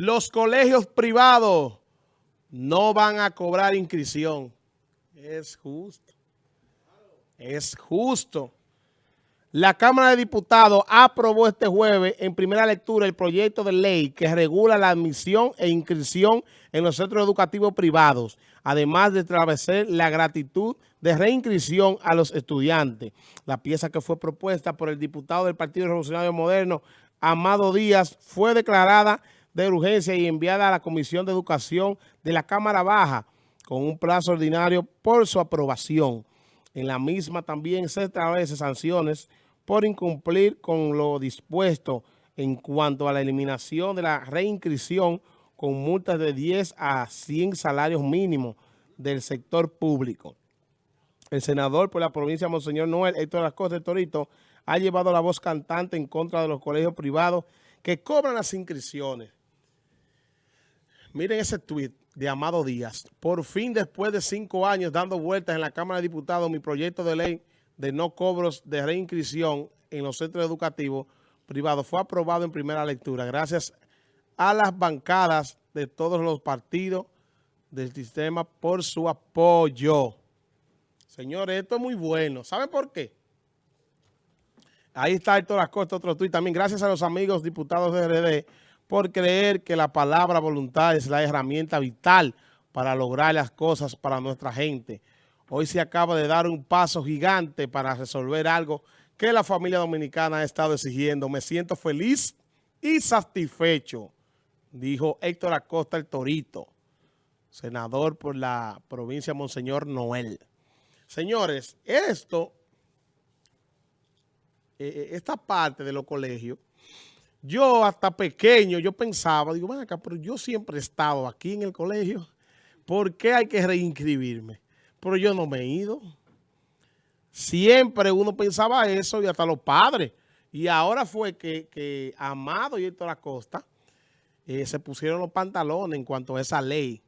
Los colegios privados no van a cobrar inscripción. Es justo. Es justo. La Cámara de Diputados aprobó este jueves en primera lectura el proyecto de ley que regula la admisión e inscripción en los centros educativos privados, además de establecer la gratitud de reinscripción a los estudiantes. La pieza que fue propuesta por el diputado del Partido Revolucionario Moderno, Amado Díaz, fue declarada de urgencia y enviada a la Comisión de Educación de la Cámara Baja con un plazo ordinario por su aprobación. En la misma también se establecen sanciones por incumplir con lo dispuesto en cuanto a la eliminación de la reinscripción con multas de 10 a 100 salarios mínimos del sector público. El senador por la provincia Monseñor Noel, Héctor Acosta de Torito, ha llevado la voz cantante en contra de los colegios privados que cobran las inscripciones. Miren ese tuit de Amado Díaz. Por fin, después de cinco años dando vueltas en la Cámara de Diputados, mi proyecto de ley de no cobros de reinscripción en los centros educativos privados fue aprobado en primera lectura gracias a las bancadas de todos los partidos del sistema por su apoyo. Señores, esto es muy bueno. ¿Saben por qué? Ahí está Héctor Acosta, otro tuit también. Gracias a los amigos diputados de RD por creer que la palabra voluntad es la herramienta vital para lograr las cosas para nuestra gente. Hoy se acaba de dar un paso gigante para resolver algo que la familia dominicana ha estado exigiendo. Me siento feliz y satisfecho, dijo Héctor Acosta el Torito, senador por la provincia Monseñor Noel. Señores, esto, eh, eh, esta parte de los colegios, yo hasta pequeño, yo pensaba, digo, ven acá, pero yo siempre he estado aquí en el colegio. ¿Por qué hay que reinscribirme? Pero yo no me he ido. Siempre uno pensaba eso y hasta los padres. Y ahora fue que, Amado y Héctor Acosta eh, se pusieron los pantalones en cuanto a esa ley.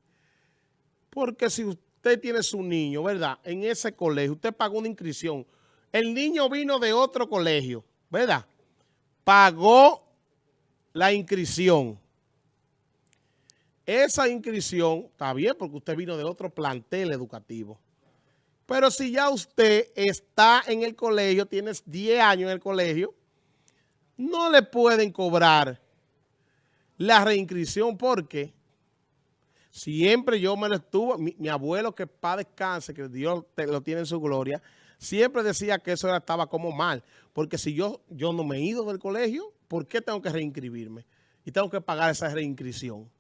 Porque si usted tiene su niño, ¿verdad? En ese colegio, usted pagó una inscripción. El niño vino de otro colegio, ¿verdad? Pagó la inscripción. Esa inscripción está bien porque usted vino de otro plantel educativo. Pero si ya usted está en el colegio, tienes 10 años en el colegio, no le pueden cobrar la reinscripción porque siempre yo me lo estuvo, mi, abuelo que para descanse, que Dios lo tiene en su gloria, siempre decía que eso estaba como mal. Porque si yo, yo no me he ido del colegio, ¿por qué tengo que reinscribirme? Y tengo que pagar esa reinscripción.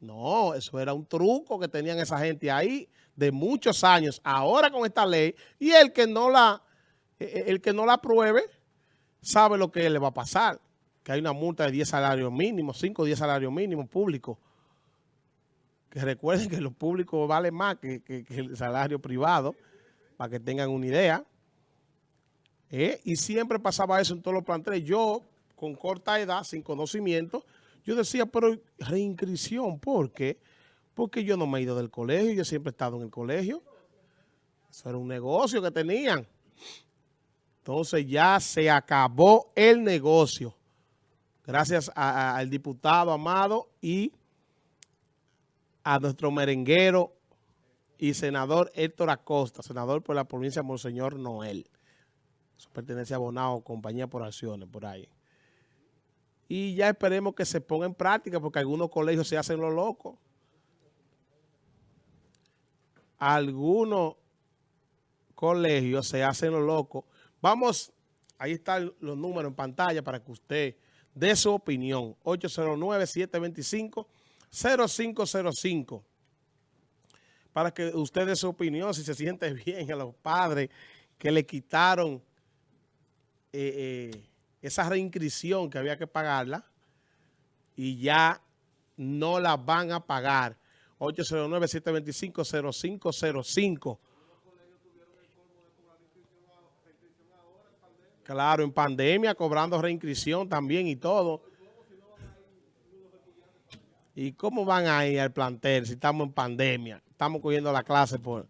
No, eso era un truco que tenían esa gente ahí de muchos años. Ahora con esta ley, y el que no la, e, e, el que no la apruebe, sabe lo que le va a pasar. Que hay una multa de 10 salarios mínimos, 5 o 10 salarios mínimos públicos. Que recuerden que lo público vale más que, que el salario privado, para que tengan una idea. ¿Eh? Y siempre pasaba eso en todos los planteles. Yo, con corta edad, sin conocimiento, yo decía, pero reinscripción, ¿por qué? Porque yo no me he ido del colegio, yo siempre he estado en el colegio. Eso era un negocio que tenían. Entonces ya se acabó el negocio. Gracias al diputado Amado y a nuestro merenguero y senador Héctor Acosta, senador por la provincia de Monseñor Noel. Eso pertenece a Bonao, compañía por acciones, por ahí. Y ya esperemos que se ponga en práctica porque algunos colegios se hacen lo locos. Algunos colegios se hacen lo locos. Vamos, ahí están los números en pantalla para que usted dé su opinión. 809-725-0505. Para que usted dé su opinión, si se siente bien a los padres que le quitaron eh, eh, esa reinscripción que había que pagarla y ya no la van a pagar. 809-725-0505. Claro, en pandemia, cobrando reinscripción también y todo. ¿Y cómo van a ir al plantel si estamos en pandemia? Estamos cogiendo la clase por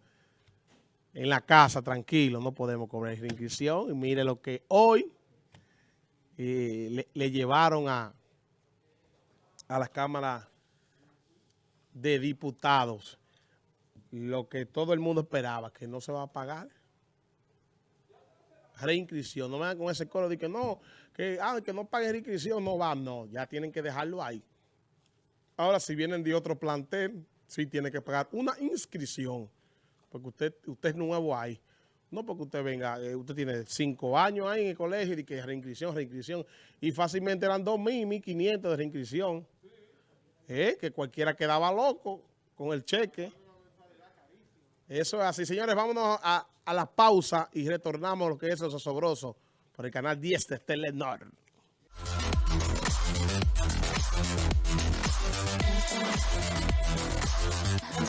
en la casa, tranquilo, no podemos cobrar reinscripción. Y mire lo que hoy le, llevaron a, a la Cámara de Diputados lo que todo el mundo esperaba, que no se va a pagar. Reinscripción, no me dan con ese coro de que no, que, ah, que no pague reinscripción, no va, no, ya tienen que dejarlo ahí. Ahora, si vienen de otro plantel, sí tiene que pagar una inscripción, porque usted, usted es nuevo ahí. No porque usted venga, eh, usted tiene cinco años ahí en el colegio y que reinscripción, reinscripción, y fácilmente eran dos mil, mil quinientos de reinscripción. Eh, que cualquiera quedaba loco con el cheque. Eso es así. Señores, vámonos a, a la pausa y retornamos lo que es eso sobroso por el canal 10 de Telenor.